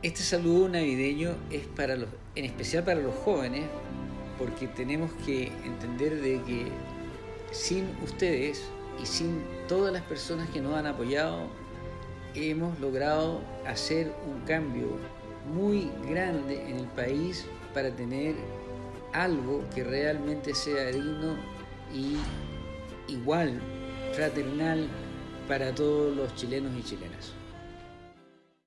Este saludo navideño es para los, en especial para los jóvenes, porque tenemos que entender de que sin ustedes y sin todas las personas que nos han apoyado, hemos logrado hacer un cambio muy grande en el país para tener algo que realmente sea digno y igual, fraternal para todos los chilenos y chilenas.